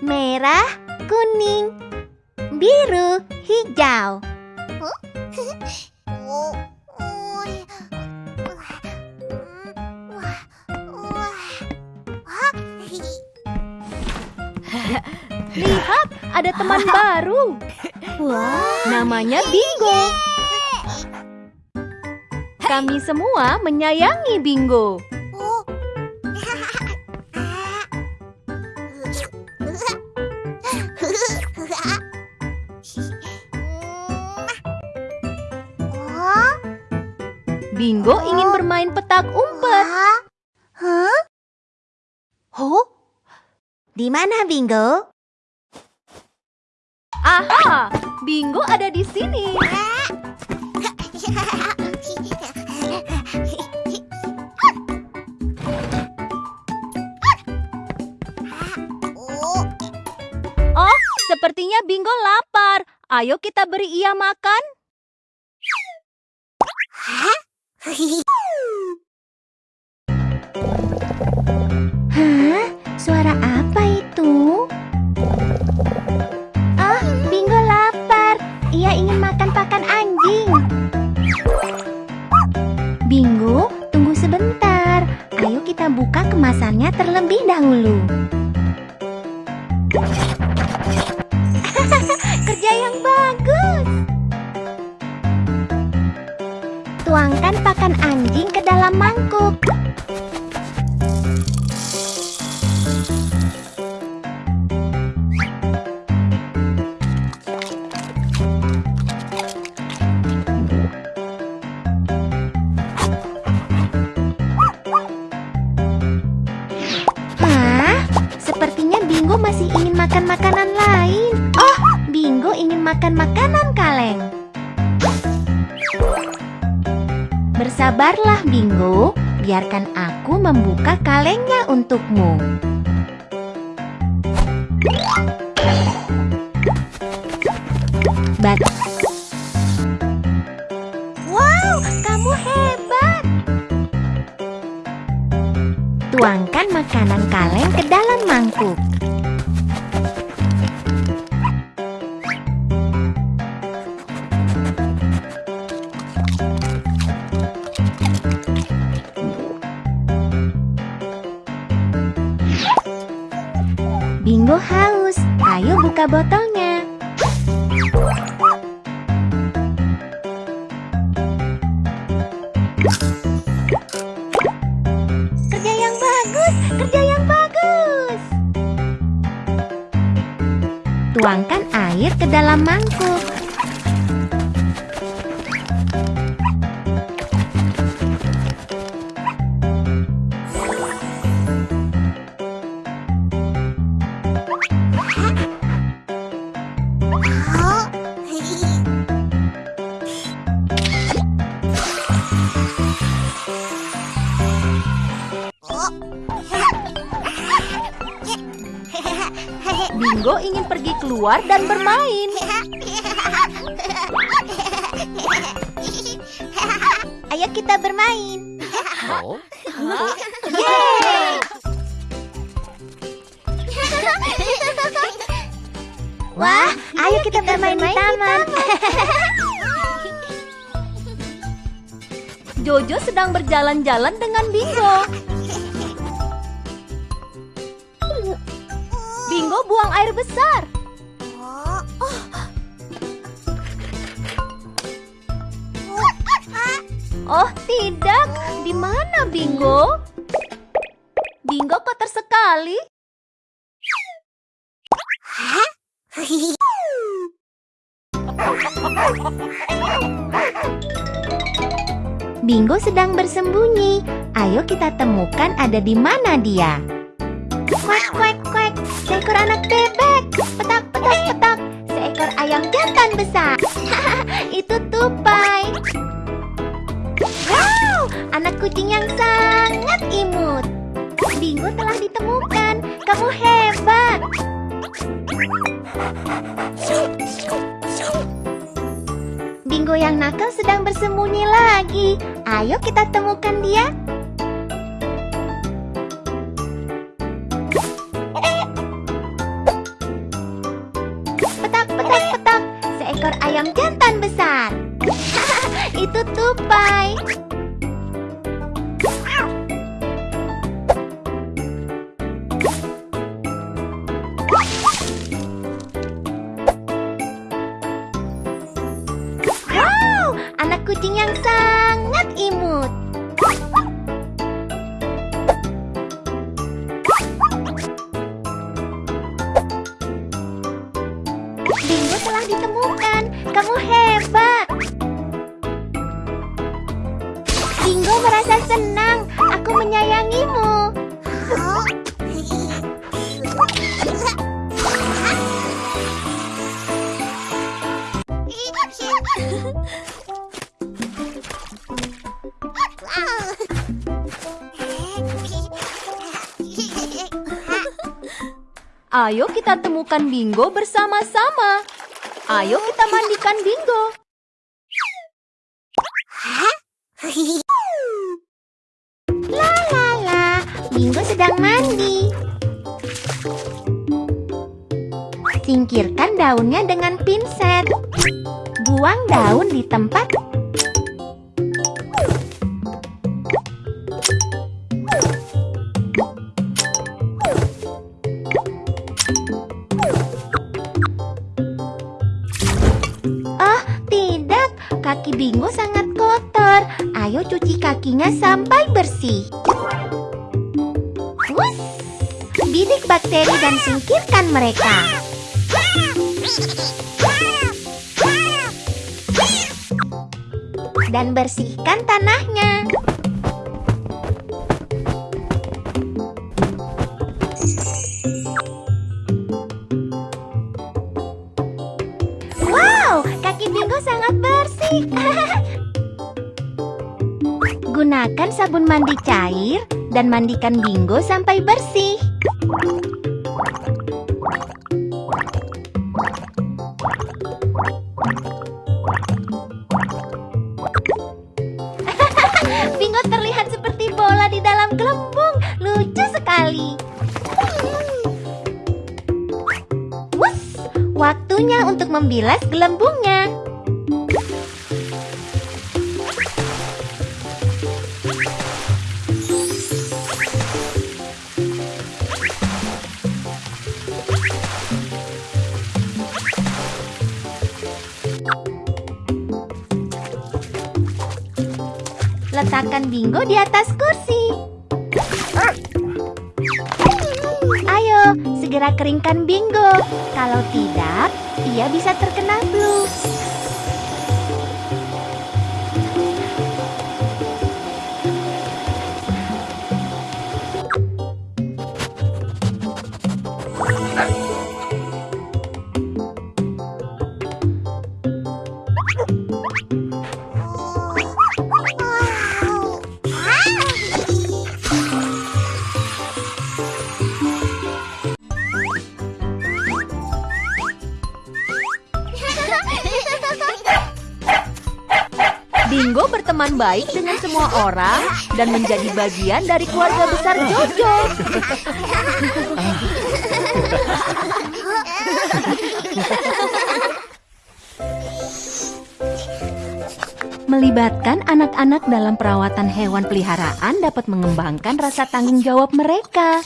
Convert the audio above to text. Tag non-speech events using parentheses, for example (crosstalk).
merah, kuning, biru, hijau. Lihat, ada teman (laughs) baru. Wah, Namanya Bingo. Kami semua menyayangi Bingo. Bingo ingin bermain petak umpet. Hah? Huh? Di mana Bingo? Aha, Bingo ada di sini. (laughs) Oh, sepertinya Bingo lapar. Ayo kita beri ia makan. Hah? Suara apa itu? Oh, Bingo lapar. Ia ingin makan pakan anjing. Bingo, tunggu sebentar. Ayo kita buka kemasannya terlebih dahulu. Tuangkan pakan anjing ke dalam mangkuk. Hah? Sepertinya Bingo masih ingin makan makanan lain. Oh, Bingo ingin makan makanan kaleng. Bersabarlah Bingo, biarkan aku membuka kalengnya untukmu. Bat. Wow, kamu hebat. Tuangkan makanan kaleng ke dalam mangkuk. Buka botolnya. Kerja yang bagus, kerja yang bagus. Tuangkan air ke dalam mangkuk. Bingo ingin pergi keluar dan bermain. Ayo kita bermain. Wah, ayo kita bermain di taman. Jojo sedang berjalan-jalan dengan Bingo. Bingo buang air besar. Oh, tidak. Di mana Bingo? Bingo kotor sekali. Bingo sedang bersembunyi. Ayo kita temukan ada di mana dia. Kuek, seekor anak bebek. Petak petak petak, seekor ayam jantan besar. (laughs) Itu tupai. Wow, anak kucing yang sangat imut. Bingo telah ditemukan. Kamu hebat. Bingo yang nakal sedang bersembunyi lagi. Ayo kita temukan dia. Ayam jantan besar. (laughs) Itu tupai. Wow, anak kucing yang sangat imut. Kamu hebat. Bingo merasa senang. Aku menyayangimu. Ayo kita temukan Bingo bersama-sama. Ayo kita mandikan Bingo. (laughs) La la la, Bingo sedang mandi. Singkirkan daunnya dengan pinset. Buang daun di tempat. Kakinya sampai bersih. Wus! Bidik bakteri dan singkirkan mereka. Dan bersihkan tanahnya. Wow, kaki Bingo sangat bersih. (laughs) Gunakan sabun mandi cair dan mandikan Bingo sampai bersih. (laughs) Bingo terlihat seperti bola di dalam gelembung. Lucu sekali. Waktunya untuk membilas gelembungnya. Letakkan Bingo di atas kursi. Ayo, segera keringkan Bingo. Kalau tidak, ia bisa terkena flu. Baik dengan semua orang dan menjadi bagian dari keluarga besar Jojo. Melibatkan anak-anak dalam perawatan hewan peliharaan dapat mengembangkan rasa tanggung jawab mereka.